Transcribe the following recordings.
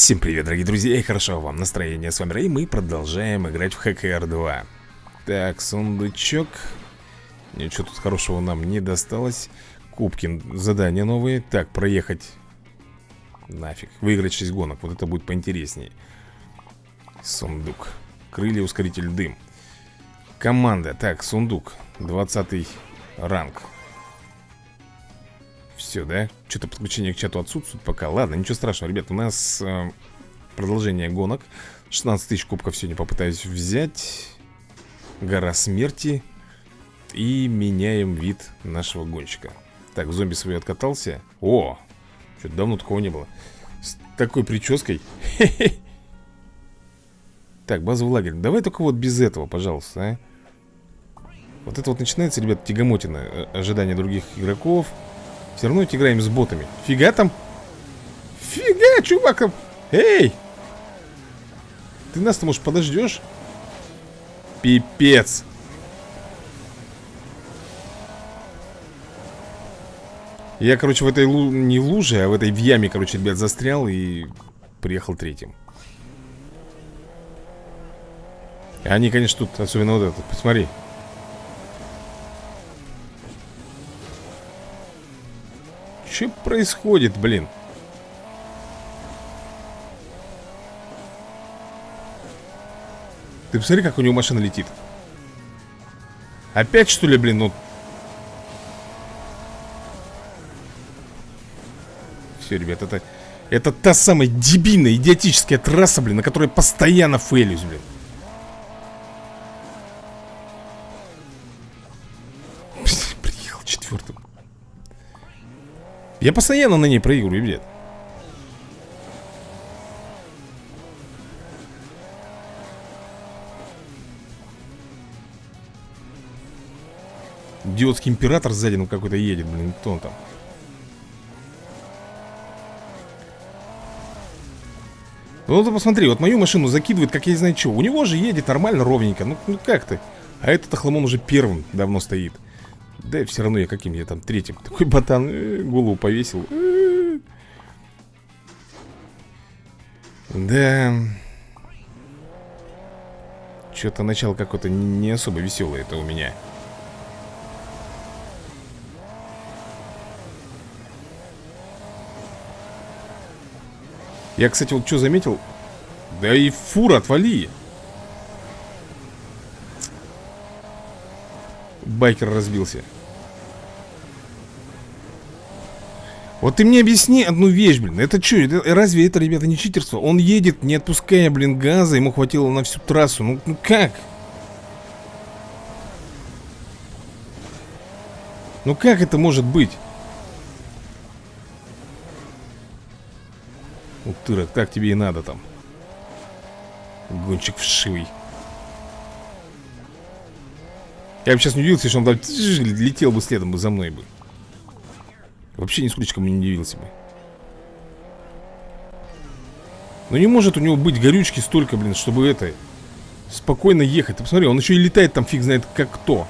Всем привет, дорогие друзья, и хорошо вам настроение. С вами Рэй, мы продолжаем играть в ХКР 2 Так, сундучок. Ничего тут хорошего нам не досталось. Кубки, задания новые. Так, проехать. Нафиг, выиграть 6 гонок, вот это будет поинтереснее. Сундук. Крылья, ускоритель, дым. Команда, так, сундук. 20 ранг все, да? Что-то подключение к чату отсутствует пока. Ладно, ничего страшного, ребят, у нас э, продолжение гонок. 16 тысяч кубков сегодня попытаюсь взять. Гора смерти. И меняем вид нашего гонщика. Так, зомби свой откатался. О, что-то давно такого не было. С такой прической. Так, базовый лагерь. Давай только вот без этого, пожалуйста, а. Вот это вот начинается, ребят, тягомотина э, Ожидание других игроков все равно ведь играем с ботами Фига там Фига, чувак Эй Ты нас-то, может, подождешь? Пипец Я, короче, в этой лу... не луже, а в этой в яме, короче, ребят, застрял и приехал третьим. Они, конечно, тут, особенно вот этот, посмотри. Что происходит, блин? Ты посмотри, как у него машина летит. Опять, что ли, блин, ну? Все, ребят, это Это та самая дебильная, идиотическая трасса, блин На которой постоянно фейлюсь, блин я постоянно на ней проигрываю, ребят Идиотский император сзади ну какой-то едет, блин, кто он там? Ну ты посмотри, вот мою машину закидывает, как я не знаю что У него же едет нормально, ровненько Ну, ну как ты? А этот охламон уже первым давно стоит да все равно я каким я там третьим Такой ботан э, голову повесил. Э. Да. Что-то начало какое-то не особо веселое это у меня. Я, кстати, вот что заметил? Да и фура, отвали Байкер разбился Вот ты мне объясни одну вещь, блин Это что, это, разве это, ребята, не читерство? Он едет, не отпуская, блин, газа Ему хватило на всю трассу Ну, ну как? Ну как это может быть? Утырок, так тебе и надо там Гонщик вшивый Я бы сейчас не удивился, если он летел бы следом бы за мной бы. Вообще нисколько не удивился бы. Но не может у него быть горючки столько, блин, чтобы это... Спокойно ехать. Ты посмотри, он еще и летает там фиг знает как кто.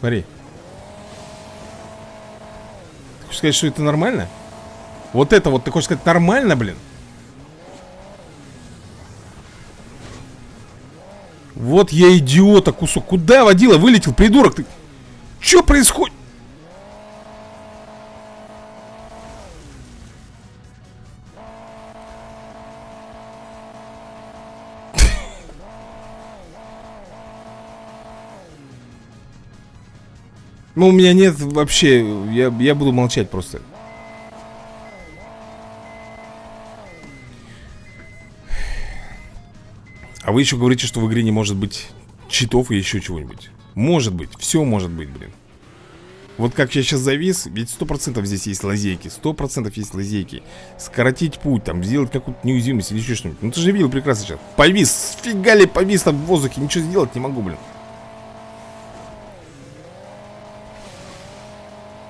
Смотри. Ты хочешь сказать, что это нормально? Вот это вот, ты хочешь сказать, нормально, блин? Вот я идиота кусок. Куда водила? Вылетел, придурок ты. Что происходит? Ну, у меня нет вообще... Я, я буду молчать просто. А вы еще говорите, что в игре не может быть читов и еще чего-нибудь. Может быть, все может быть, блин. Вот как я сейчас завис, ведь сто процентов здесь есть лазейки, сто процентов есть лазейки. Скоротить путь, там, сделать какую-то неуязвимость или еще что-нибудь. Ну ты же видел прекрасно сейчас. Повис, фига ли повис там в воздухе, ничего сделать не могу, блин.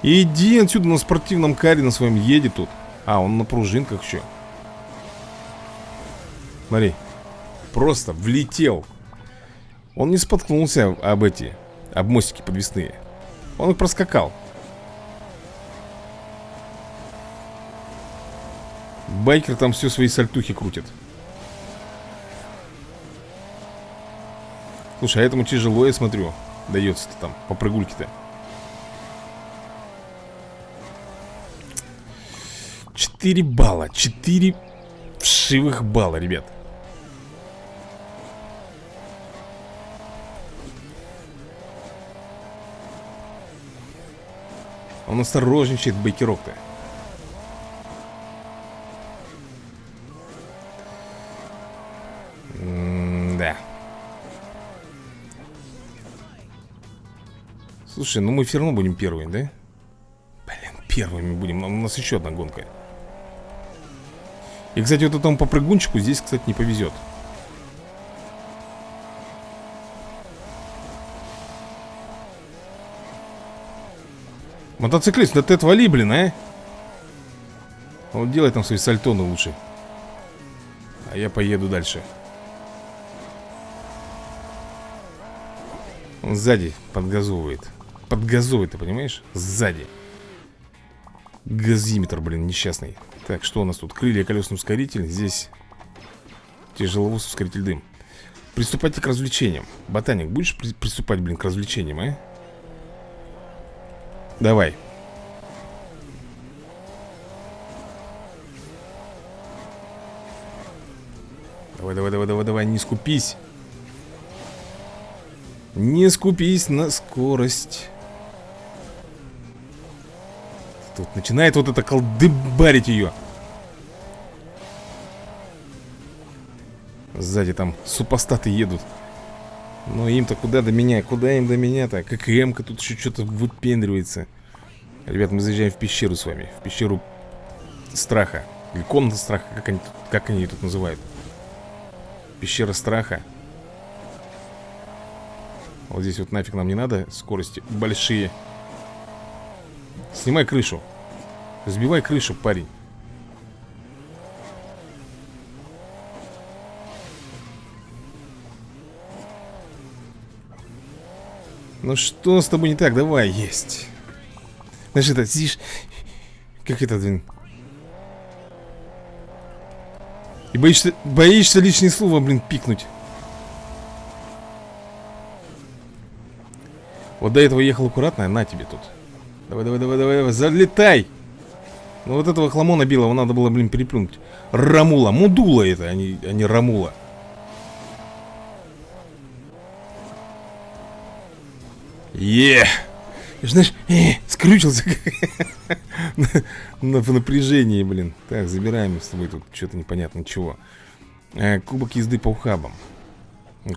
Иди отсюда на спортивном каре на своем едет тут. А, он на пружинках еще. Смотри. Просто влетел. Он не споткнулся об эти Об мостики подвесные. Он их проскакал. Байкер там все свои сальтухи крутит. Слушай, а этому тяжело, я смотрю Дается-то там, по прыгульке-то 4 балла 4 вшивых балла, ребят Он осторожничает, байкерок-то Да Слушай, ну мы все равно будем первыми, да? Блин, первыми будем. У нас еще одна гонка. И, кстати, вот этому попрыгунчику здесь, кстати, не повезет Мотоциклист, да ты отвали, блин, а? Вот делай там свои сальтоны лучше. А я поеду дальше. Он сзади подгазовывает. Подгазовывает, ты понимаешь? Сзади. Газиметр, блин, несчастный. Так, что у нас тут? Крылья, колесный ускоритель Здесь тяжеловоз, ускоритель дым. Приступайте к развлечениям. Ботаник, будешь при приступать, блин, к развлечениям, а? Давай. Давай, давай, давай, давай, давай, не скупись. Не скупись на скорость. Тут начинает вот это колдыбарить ее. Сзади там супостаты едут. Но им-то куда до меня? Куда им до меня-то? Как Эмка тут еще что-то выпендривается. Ребят, мы заезжаем в пещеру с вами. В пещеру страха. Или комната страха, как они, как они тут называют. Пещера страха. Вот здесь вот нафиг нам не надо. Скорости большие. Снимай крышу. Сбивай крышу, парень. Ну что с тобой не так? Давай, есть. Знаешь, это сидишь... Как это, блин? И боишься, боишься лишнее слово, блин, пикнуть. Вот до этого ехал аккуратно, на тебе тут. Давай, давай, давай, давай, давай, залетай! Ну вот этого хламона белого надо было, блин, переплюнуть. Рамула, мудула это, а не, а не рамула. Е! Знаешь, э, скрючился на, на, в напряжении, блин. Так, забираем с тобой тут что-то непонятно чего. Э, кубок езды по ухабам.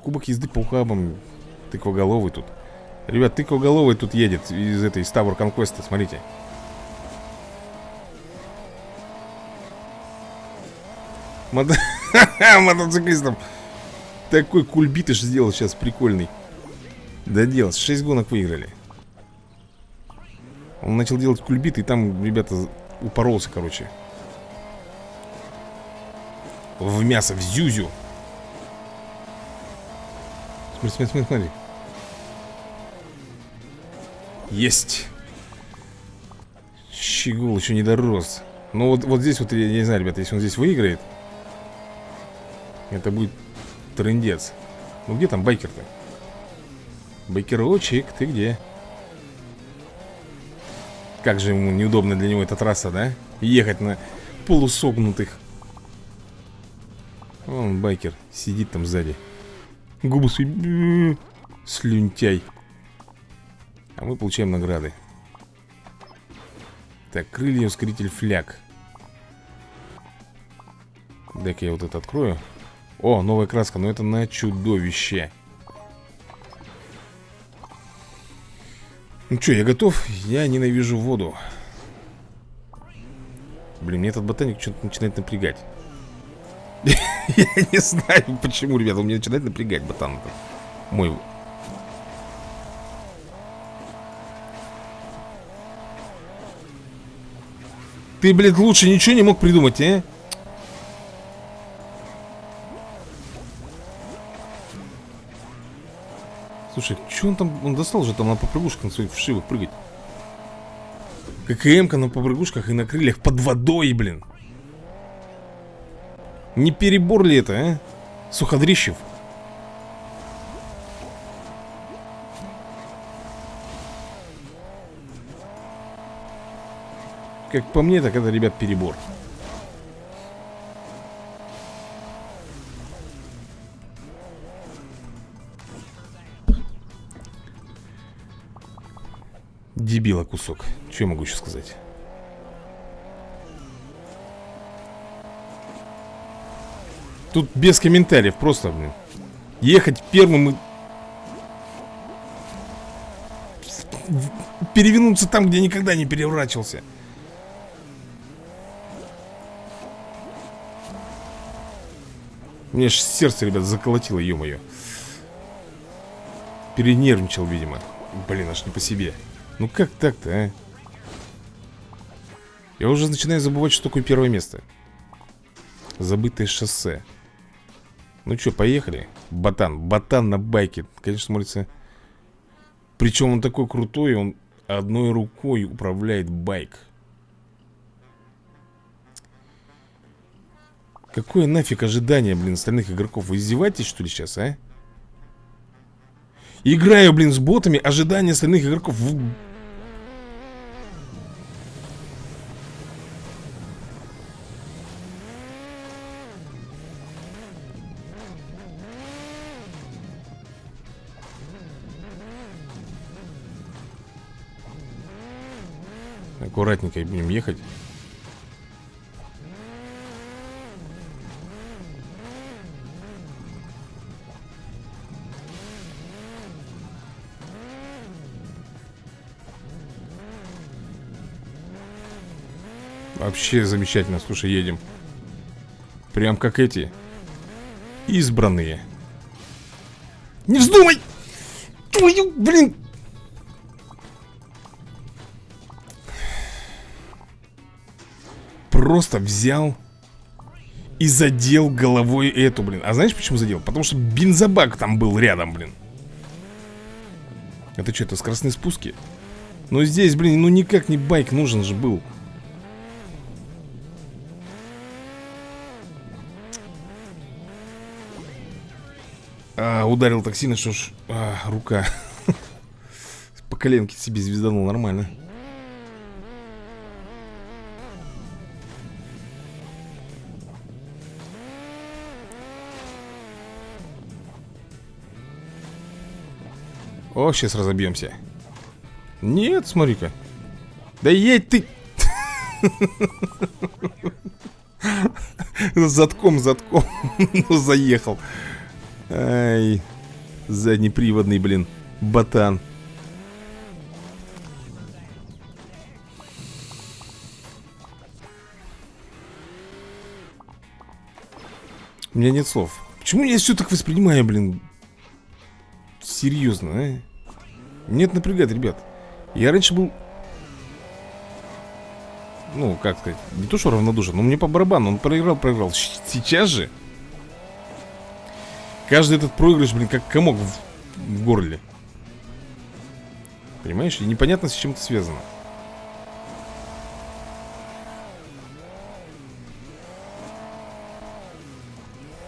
Кубок езды по ухабам. Тыквоголовый тут. Ребят, тыквоголовый тут едет из этой Ставр Конквеста, смотрите. Мото... Мотоциклистом. Такой кульбитыш сделал сейчас прикольный. Доделал. 6 гонок выиграли. Он начал делать кульбит, и там, ребята, упоролся, короче. В мясо, в зюзю. Смотри, смотри, смотри, смотри. Есть. Щегол еще не дорос. Ну вот, вот здесь вот, я не знаю, ребята, если он здесь выиграет, это будет трендец. Ну где там байкер-то? Байкерочек, ты где? Как же ему неудобно для него эта трасса, да? Ехать на полусогнутых. Вон байкер сидит там сзади. Губы свои Слюнтяй. А мы получаем награды. Так, крылья, ускоритель, фляг. Дай-ка я вот это открою. О, новая краска, но это на чудовище Ну что, я готов? Я ненавижу воду Блин, мне этот ботаник что-то начинает напрягать Я не знаю, почему, ребята, он меня начинает напрягать, ботан Мой Ты, блядь, лучше ничего не мог придумать, а? Слушай, что он там, он достал же там на попрыгушках на своих вшивых прыгать? ККМ-ка на попрыгушках и на крыльях под водой, блин. Не перебор ли это, а? Суходрищев. Как по мне, так это, ребят, перебор Дебила кусок. Что я могу еще сказать? Тут без комментариев, просто, блин. Ехать первым и... Перевернуться там, где никогда не переворачивался. Мне аж сердце, ребят, заколотило, ё-моё. Перенервничал, видимо. Блин, аж не по себе Ну как так-то, а? Я уже начинаю забывать, что такое первое место Забытое шоссе Ну что, поехали? Ботан, ботан на байке Конечно, смотрится Причем он такой крутой Он одной рукой управляет байк Какое нафиг ожидание, блин, остальных игроков? Вы издеваетесь, что ли, сейчас, а? Играю, блин, с ботами, ожидание остальных игроков в... Аккуратненько будем ехать. Вообще замечательно, слушай, едем. Прям как эти. Избранные. Не вздумай! Твою, блин! Просто взял И задел головой эту, блин А знаешь почему задел? Потому что бензобак там был рядом, блин Это что, это скоростные спуски? Но здесь, блин, ну никак не байк нужен же был а, Ударил так сильно, что ж а, Рука По коленке себе звезданул нормально О, сейчас разобьемся Нет, смотри-ка Да едь ты Затком, затком Заехал Ай, заднеприводный, блин, ботан. У меня нет слов. Почему я все так воспринимаю, блин? Серьезно, а? Нет, напрягает, ребят. Я раньше был... Ну, как сказать, не то что равнодушен, но мне по барабану, он проиграл, проиграл. Сейчас же Каждый этот проигрыш, блин, как комок в, в горле Понимаешь? И непонятно, с чем это связано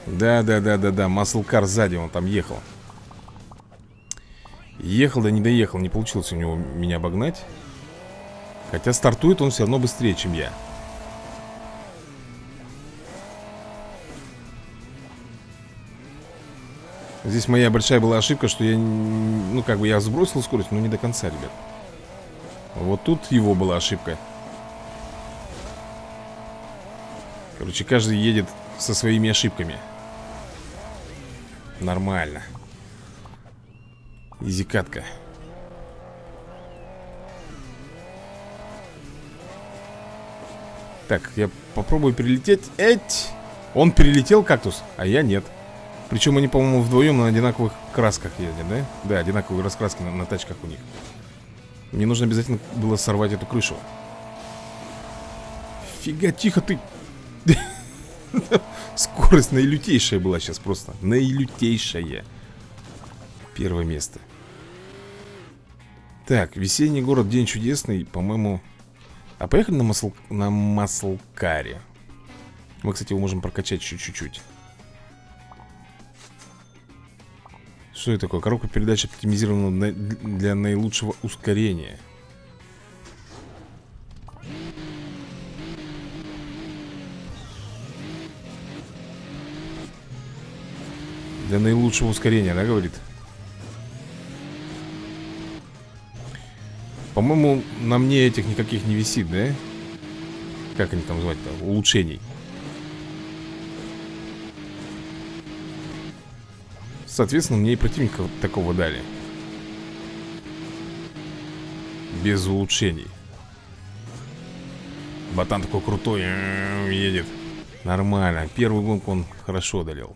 Да, да, да, да, да, маслкар сзади, он там ехал Ехал, да не доехал, не получилось у него меня обогнать. Хотя стартует он все равно быстрее, чем я. Здесь моя большая была ошибка, что я, ну как бы я сбросил скорость, но не до конца, ребят. Вот тут его была ошибка. Короче, каждый едет со своими ошибками. Нормально Изи катка Так, я попробую перелететь. Эть! Он перелетел, кактус, а я нет. Причем они, по-моему, вдвоем на одинаковых красках ездят, да? Да, одинаковые раскраски на, на тачках у них. Мне нужно обязательно было сорвать эту крышу. Фига, тихо ты! Скорость наилютейшая была сейчас просто. Наилютейшая. Первое место Так, весенний город, день чудесный По-моему... А поехали на, масл... на маслкаре Мы, кстати, его можем прокачать чуть-чуть Что это такое? Коробка передач оптимизирована для наилучшего ускорения Для наилучшего ускорения, да, говорит? По-моему, на мне этих никаких не висит, да? Как они там звать-то? Улучшений. Соответственно, мне и противника такого дали. Без улучшений. Ботан такой крутой Едет. Нормально. Первый гонку он хорошо одолел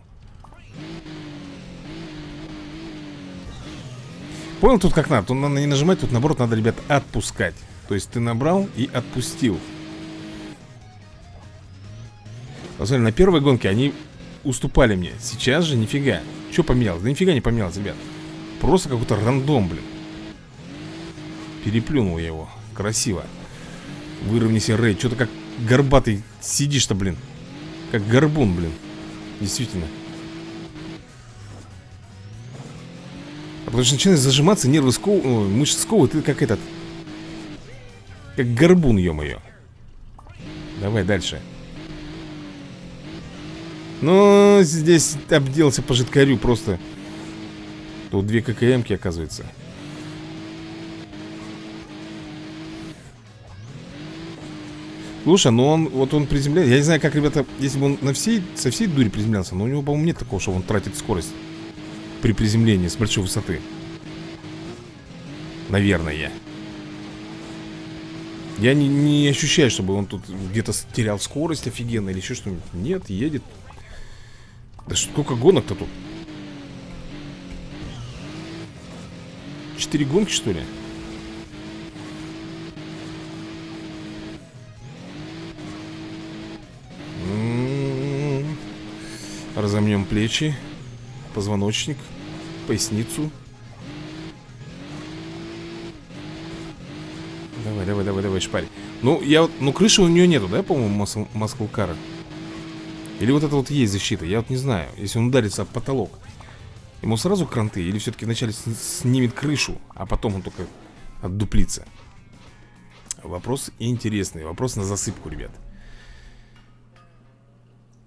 Понял тут как надо? Тут надо не нажимать, тут наоборот надо, ребят, отпускать. То есть ты набрал и отпустил. Посмотри, на первой гонке они уступали мне. Сейчас же нифига. Что поменялось? Да нифига не поменялось, ребят. Просто какой-то рандом, блин. Переплюнул я его. Красиво. Выровняйся, Рэй Что-то как горбатый сидишь-то, блин. Как горбун, блин. Действительно потому что начинает зажиматься, нервы сковывают Мышцы сковывают, ты как этот Как горбун, ё-моё. Давай дальше. Ну, здесь обделался по жидкарю просто. Тут две ККМки, оказывается. Слушай, ну он, вот он приземляется Я не знаю, как, ребята, если бы он на всей, со всей дури приземлялся Но у него, по-моему, нет такого, что он тратит скорость При приземлении с большой высоты Наверное Я не, не ощущаю, чтобы он тут где-то терял скорость офигенно Или еще что-нибудь Нет, едет да сколько гонок-то тут? Четыре гонки, что ли? М-м-м. Разомнем плечи Позвоночник Поясницу. Давай, давай, давай, давай, шпарь. Ну, я вот, ну крыши у нее нету, да, по-моему, маскулкара или вот это вот есть защита, я вот не знаю Если он ударится об потолок. Ему сразу кранты или все-таки вначале снимет крышу А потом он только отдуплится Вопрос интересный Вопрос на засыпку, ребят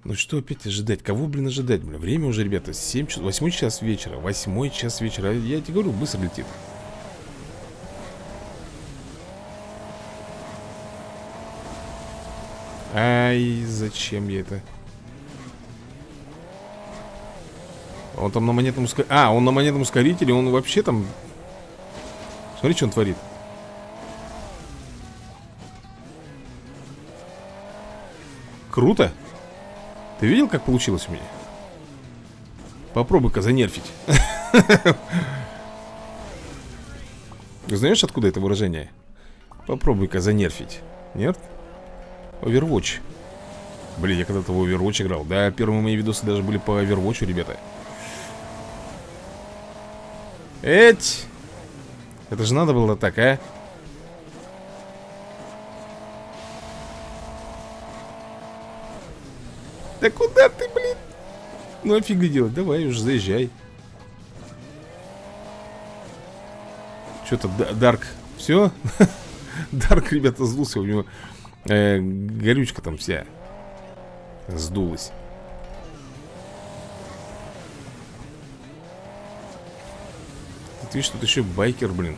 Ну что опять ожидать? Кого, блин, ожидать, блин? Время уже, ребята, 7 часов, 8 час вечера 8 час вечера Я тебе говорю, быстро летит Ай, зачем я это? Он там на монетном ускорителе А, он на монетном ускорителе, он вообще там Смотри, что он творит Круто Ты видел, как получилось у меня? Попробуй-ка занерфить Знаешь, откуда это выражение? Попробуй-ка занерфить Нет? Overwatch Блин, я когда-то в Overwatch играл Да, первые мои видосы даже были по Overwatch, ребята Эть! Это же надо было так, а? Да куда ты, блин? Ну офига делать, давай уже заезжай Что-то Дарк Все? Дарк, ребята, сдулся У него э, горючка там вся Сдулась Ты видишь, тут еще байкер, блин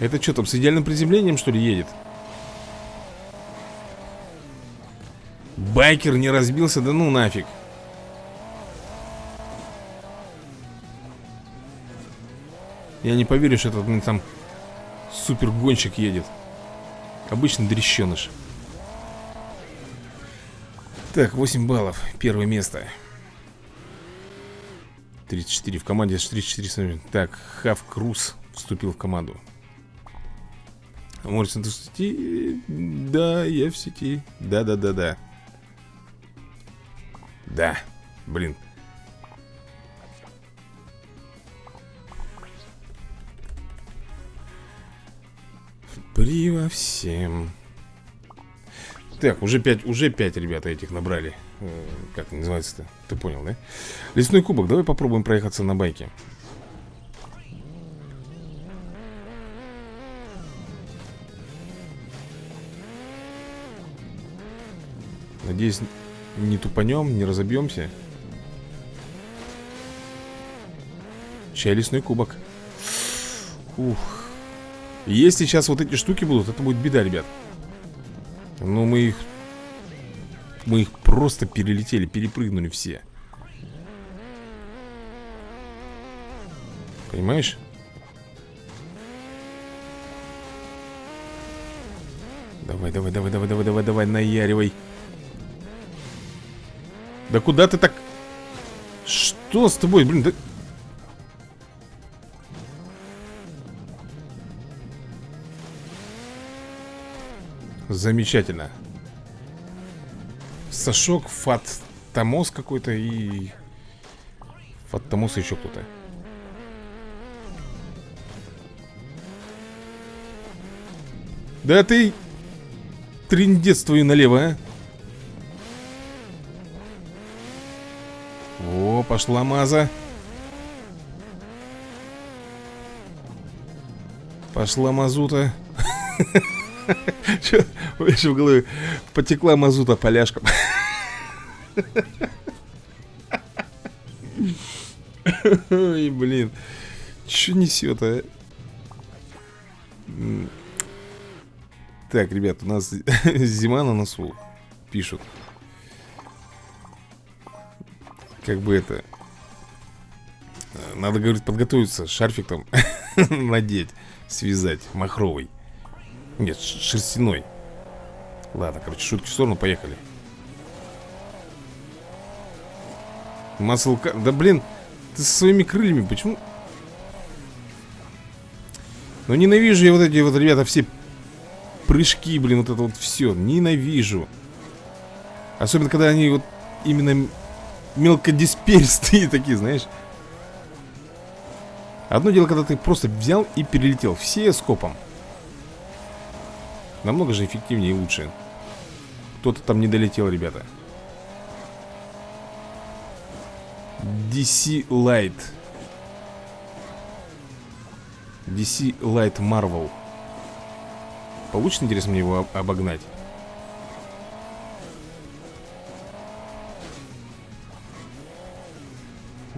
Это что там, с идеальным приземлением, что ли, едет? Байкер не разбился, да ну нафиг. Я не поверю, что этот, блин, там Супер гонщик едет. Обычный дрещеныш Так, 8 баллов. Первое место. 34 в команде 34 Так, Хав Круз вступил в команду. Моррисон, ты в сети? Да, я в сети. Да-да-да-да Да, блин. При всем. Так, уже 5, уже 5, ребята, этих набрали. Э, Как называется-то? Ты понял, да? Лесной кубок, давай попробуем проехаться на байке. Надеюсь, не тупанем, не разобьемся. Чай лесной кубок. Ух. Если сейчас вот эти штуки будут, это будет беда, ребят. Ну, мы их Мы их просто перелетели, перепрыгнули все. Понимаешь? Давай, давай, давай, давай, давай, давай, давай, наяривай Да куда ты так... Что с тобой, блин, да... Замечательно. Сашок, Фат Тамос какой-то и... Фат Тамос еще кто-то. Да ты... Триндец твою налево, а пошла маза. Пошла мазута. Че, в голове потекла мазута поляшком Ой, блин. Че несет, а? Так, ребят, у нас зима на носу Пишут Как бы это Надо, говорит, подготовиться Шарфик там надеть Связать, махровый Нет, шерстяной Ладно, короче, шутки в сторону, поехали Маслка... Да блин, ты со своими крыльями, почему... Ну ненавижу я вот эти вот, ребята, все прыжки, блин, вот это вот все. Ненавижу. Особенно, когда они вот именно мелкодисперстые такие, знаешь. Одно дело, когда ты просто взял и перелетел. Все скопом. Намного же эффективнее и лучше. Кто-то там не долетел, ребята. DC Light. DC Light Marvel. Получится, интересно, мне его обогнать?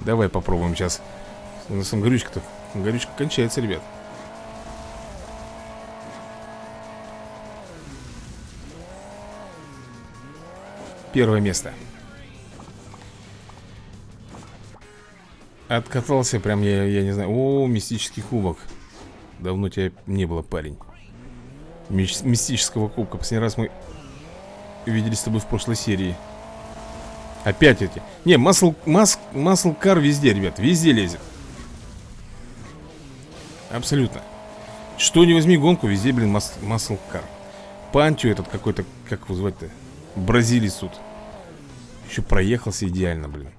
Давай попробуем сейчас. У нас там горючка-то. Горючка кончается, ребят. Первое место. Откатался прям, я, я не знаю. О, мистический кубок. Давно тебя не было, парень мистического кубка Последний раз мы виделись с тобой в прошлой серии Опять эти. Не, масл, мас, масл кар везде, ребят Везде лезет. Абсолютно. Что не возьми гонку, везде, блин, мас, масл кар. Пантю этот какой-то, как его звать-то Бразилец тут. Еще проехался идеально, блин.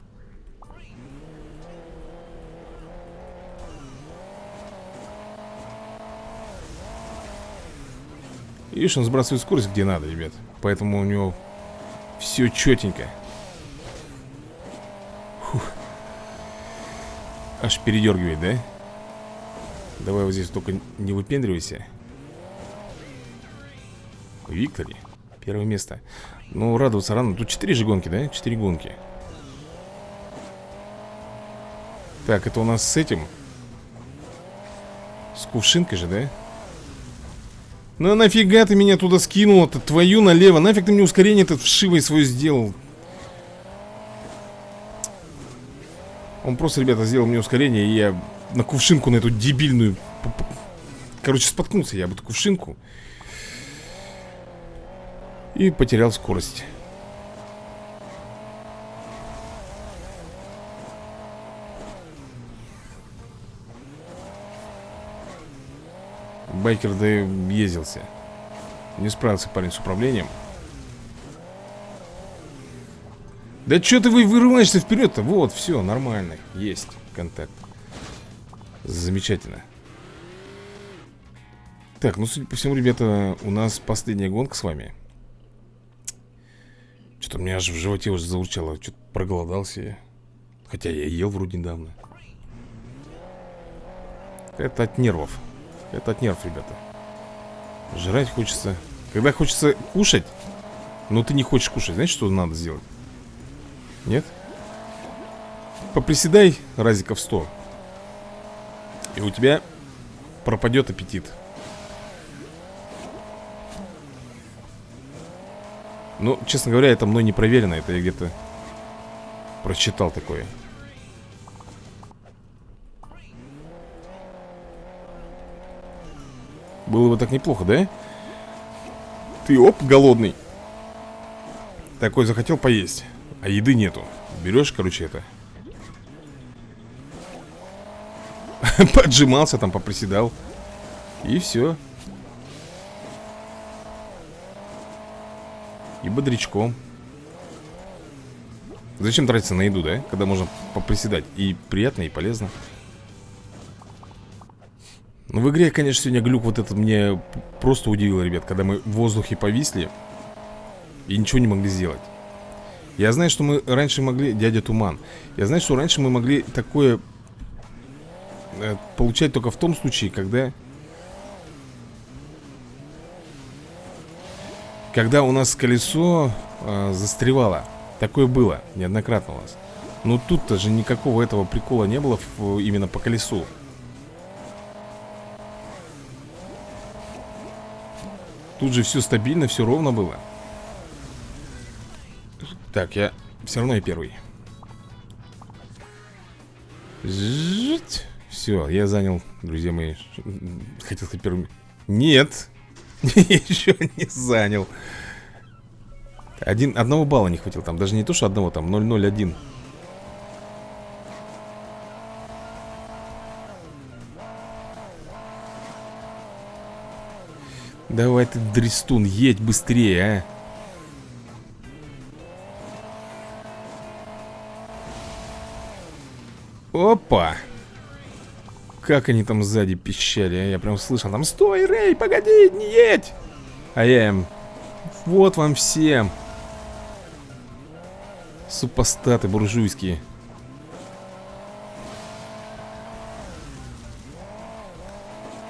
Видишь, он сбрасывает скорость где надо, ребят. Поэтому у него все четенько Аж передергивает, да? Давай вот здесь только не выпендривайся Виктори Первое место Ну, радоваться рано Тут 4 же гонки, да? 4 гонки Так, это у нас с этим С кувшинкой же, да? Ну нафига ты меня туда скинул-то? Твою налево. Нафиг ты мне ускорение этот вшивый свой сделал? Он просто, ребята, сделал мне ускорение, и я на кувшинку, на эту дебильную... Короче, споткнулся я об эту кувшинку. И потерял скорость. Байкер да ездился Не справился парень с управлением Да что ты вы вырываешься вперед-то? Вот, все, нормально Есть контакт Замечательно Так, ну, судя по всему, ребята У нас последняя гонка с вами Что-то у меня аж в животе уже заурчало. Что-то проголодался я. Хотя я ел вроде недавно. Это от нервов. Это от нервов, ребята. Жрать хочется. Когда хочется кушать, но ты не хочешь кушать, знаешь, что надо сделать? Нет? Поприседай разиков 100 И у тебя пропадет аппетит Ну, честно говоря, это мной не проверено Это я где-то прочитал такое Было бы так неплохо, да? Ты, оп, голодный Такой захотел поесть А еды нету. Берешь, короче, это. Поджимался там, поприседал. И все И бодрячком. Зачем тратиться на еду, да? Когда можно поприседать. И приятно, и полезно. Ну, в игре, конечно, сегодня глюк вот этот мне просто удивил, ребят. Когда мы в воздухе повисли И ничего не могли сделать Я знаю, что мы раньше могли... Дядя Туман Я знаю, что раньше мы могли такое Э, получать только в том случае, когда... Когда у нас колесо э, застревало. Такое было неоднократно у нас. Но тут-то же никакого этого прикола не было в, именно по колесу. Тут же все стабильно, все ровно было. Так, я все равно я первый. Жить. Все, я занял, друзья мои Хотел сказать первым Нет Еще не занял Один, Одного балла не хватило там Даже не то, что одного, там 001 Давай ты, Дристун, едь быстрее, а Опа! Как они там сзади пищали, а? Я прям слышал там Стой, Рэй, погоди, не едь! А я им Вот вам всем! Супостаты буржуйские.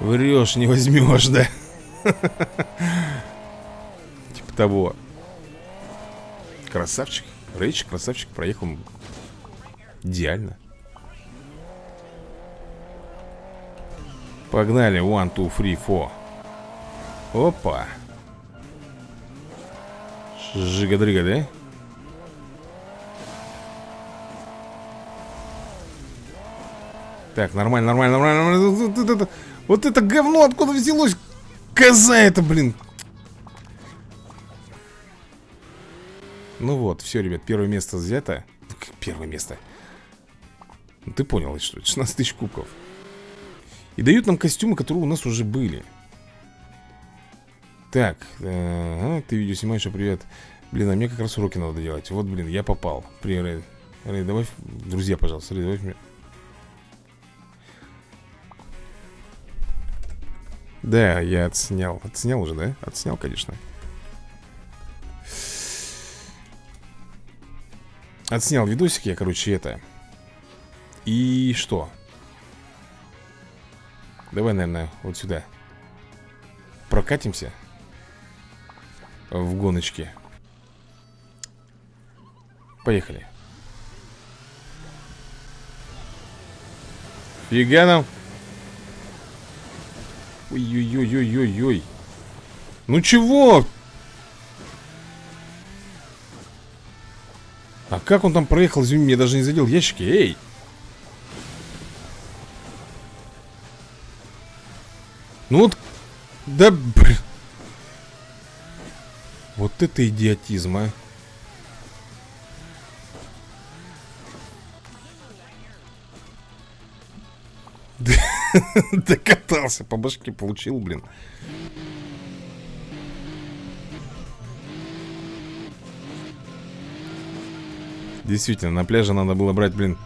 Врешь, не возьмешь, да? Типа того. Красавчик Рэйч, красавчик, проехал. Идеально Погнали, one, two, three, four Опа Жига-дрыга, да? Так, нормально, нормально, нормально, нормально. Вот это, говно откуда взялось? Коза это, блин. Ну вот, все, ребят, первое место взято. Первое место. Ты понял, что 16 тысяч кубков. И дают нам костюмы, которые у нас уже были. Так, э, ты видео снимаешь, а привет. Блин, а мне как раз уроки надо делать. Вот, блин, я попал. Привет, Рэй, Рэй добавь, друзья, пожалуйста Рэй, добавь мне Да, я отснял. Отснял уже, да? Отснял, конечно. Отснял видосик я, короче, это. И что? Давай, наверное, вот сюда. Прокатимся В гоночке. Поехали. Фига нам Ой-ой-ой-ой-ой-ой. Ну чего? А как он там проехал, извини, мне даже не задел ящики. Эй Ну вот, да, блин. Вот это идиотизм, а. Докатался, по башке получил, блин. Действительно, на пляже надо было брать, блин,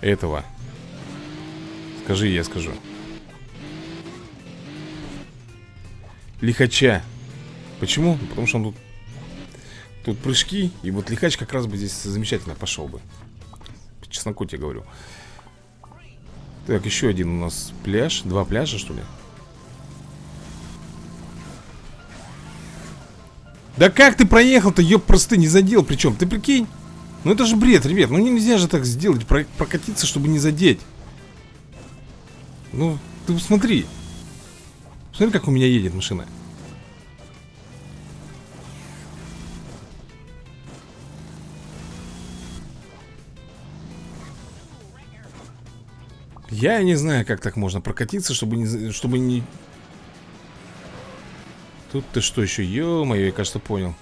этого. Скажи, я скажу. Лихача. Почему? Потому что он тут Тут прыжки И вот лихач как раз бы здесь замечательно пошел бы По чесноку тебе говорю Так, еще один у нас пляж Два пляжа, что ли? Да как ты проехал-то, ёб просто не задел Причем, ты прикинь Ну это же бред, ребят, ну нельзя же так сделать Прокатиться, чтобы не задеть Ну, ты посмотри Смотри, как у меня едет машина Я не знаю, как так можно прокатиться, чтобы не... Чтобы не... Тут ты что еще? Ё-моё, я, кажется, понял.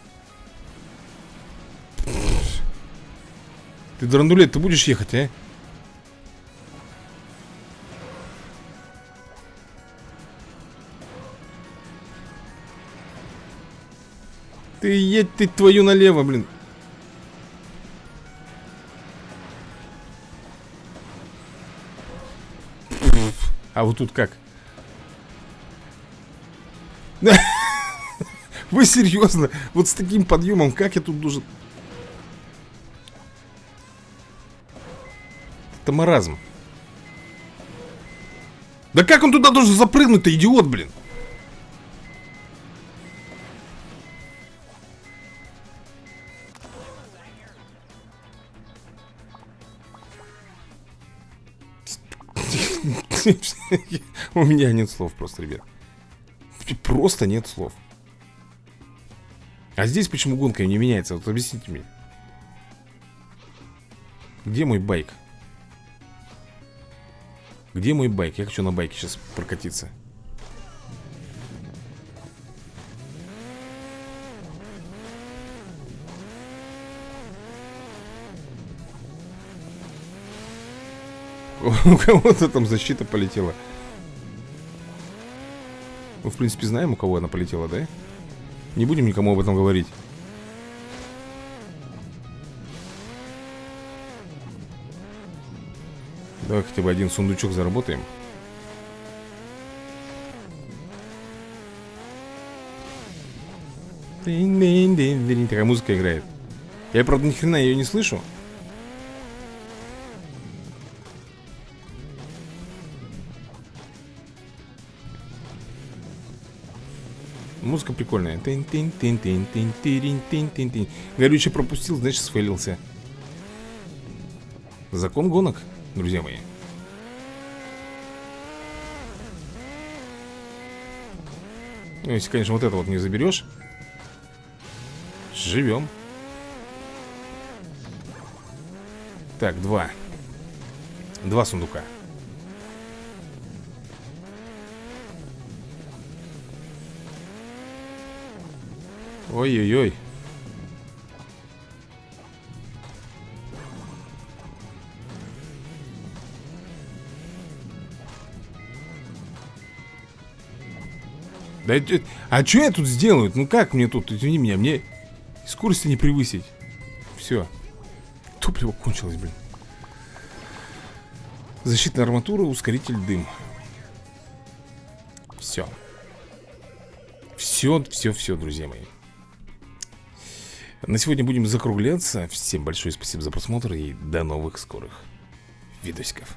Ты, драндулет, ты будешь ехать, а? Едь ты твою налево, блин. А вот тут как? Вы серьезно? Вот с таким подъемом, как я тут должен... Это маразм. Да как он туда должен запрыгнуть-то, идиот, блин? У меня нет слов просто, ребят Просто нет слов А здесь почему гонка не меняется? Вот объясните мне Где мой байк? Где мой байк? Я хочу на байке сейчас прокатиться У кого-то там защита полетела. Мы, в принципе, знаем, у кого она полетела, да? Не будем никому об этом говорить. Давай хотя бы один сундучок заработаем. Такая музыка играет. Я, правда, ни хрена ее не слышу прикольная. Тин -тин -тин -тин -тин -тин -тин -тин -тин. Горючий пропустил, значит сфейлился. Закон гонок, друзья мои. Ну, если, конечно, вот это вот не заберешь Живем Так, два Два сундука Ой-ой-ой. Да, а что я тут сделаю? Ну как мне тут, извини меня, мне скорости не превысить. Все. Топливо кончилось, блин. Защитная арматура, ускоритель дым. Все. Все, все, все, друзья мои. На сегодня будем закругляться. Всем большое спасибо за просмотр и до новых скорых видосиков.